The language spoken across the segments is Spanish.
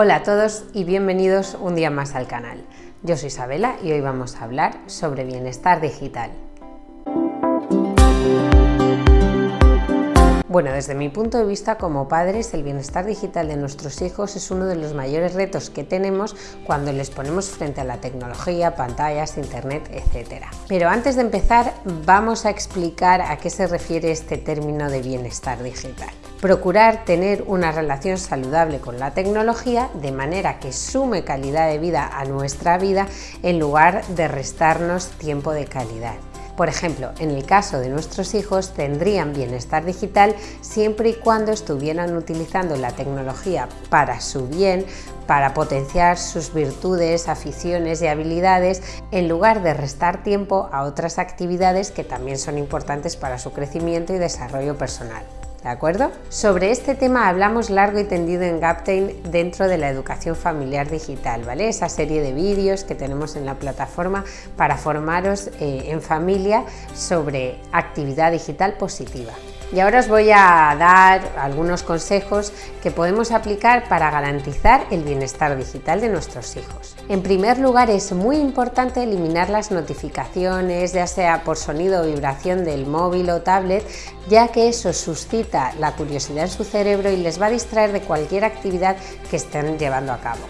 Hola a todos y bienvenidos un día más al canal. Yo soy Isabela y hoy vamos a hablar sobre bienestar digital. Bueno, desde mi punto de vista como padres, el bienestar digital de nuestros hijos es uno de los mayores retos que tenemos cuando les ponemos frente a la tecnología, pantallas, internet, etc. Pero antes de empezar, vamos a explicar a qué se refiere este término de bienestar digital. Procurar tener una relación saludable con la tecnología de manera que sume calidad de vida a nuestra vida en lugar de restarnos tiempo de calidad. Por ejemplo, en el caso de nuestros hijos tendrían bienestar digital siempre y cuando estuvieran utilizando la tecnología para su bien, para potenciar sus virtudes, aficiones y habilidades, en lugar de restar tiempo a otras actividades que también son importantes para su crecimiento y desarrollo personal. ¿De acuerdo? Sobre este tema hablamos largo y tendido en Gaptain dentro de la educación familiar digital, ¿vale? Esa serie de vídeos que tenemos en la plataforma para formaros eh, en familia sobre actividad digital positiva. Y ahora os voy a dar algunos consejos que podemos aplicar para garantizar el bienestar digital de nuestros hijos. En primer lugar, es muy importante eliminar las notificaciones, ya sea por sonido o vibración del móvil o tablet, ya que eso suscita la curiosidad en su cerebro y les va a distraer de cualquier actividad que estén llevando a cabo.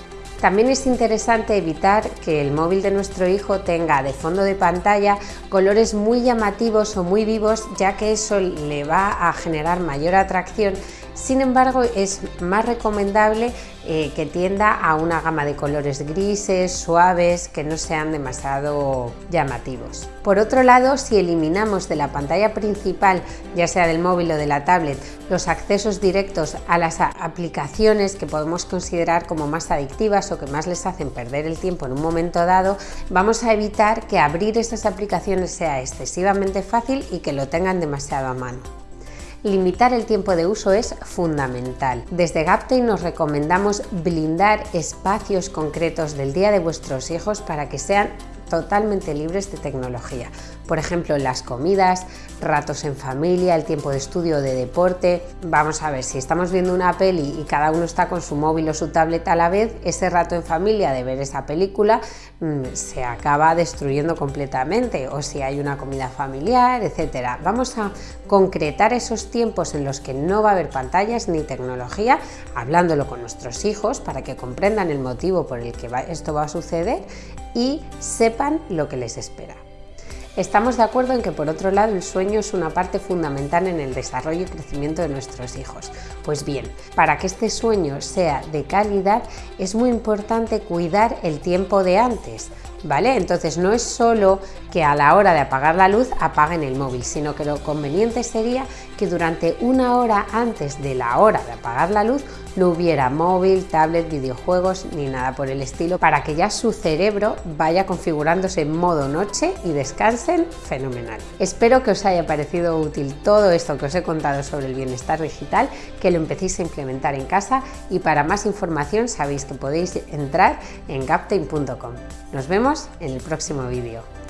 También es interesante evitar que el móvil de nuestro hijo tenga de fondo de pantalla colores muy llamativos o muy vivos ya que eso le va a generar mayor atracción sin embargo, es más recomendable eh, que tienda a una gama de colores grises, suaves, que no sean demasiado llamativos. Por otro lado, si eliminamos de la pantalla principal, ya sea del móvil o de la tablet, los accesos directos a las aplicaciones que podemos considerar como más adictivas o que más les hacen perder el tiempo en un momento dado, vamos a evitar que abrir esas aplicaciones sea excesivamente fácil y que lo tengan demasiado a mano. Limitar el tiempo de uso es fundamental. Desde Gaptain nos recomendamos blindar espacios concretos del día de vuestros hijos para que sean totalmente libres de tecnología. Por ejemplo, las comidas, ratos en familia, el tiempo de estudio de deporte. Vamos a ver, si estamos viendo una peli y cada uno está con su móvil o su tablet a la vez, ese rato en familia de ver esa película mm, se acaba destruyendo completamente. O si hay una comida familiar, etc. Vamos a concretar esos tiempos en los que no va a haber pantallas ni tecnología, hablándolo con nuestros hijos para que comprendan el motivo por el que esto va a suceder y sepan lo que les espera. Estamos de acuerdo en que por otro lado el sueño es una parte fundamental en el desarrollo y crecimiento de nuestros hijos. Pues bien, para que este sueño sea de calidad es muy importante cuidar el tiempo de antes, ¿vale? Entonces no es solo que a la hora de apagar la luz apaguen el móvil, sino que lo conveniente sería que durante una hora antes de la hora de apagar la luz no hubiera móvil, tablet, videojuegos ni nada por el estilo para que ya su cerebro vaya configurándose en modo noche y descansen fenomenal. Espero que os haya parecido útil todo esto que os he contado sobre el bienestar digital, que lo empecéis a implementar en casa y para más información sabéis que podéis entrar en gaptain.com. Nos en el próximo vídeo.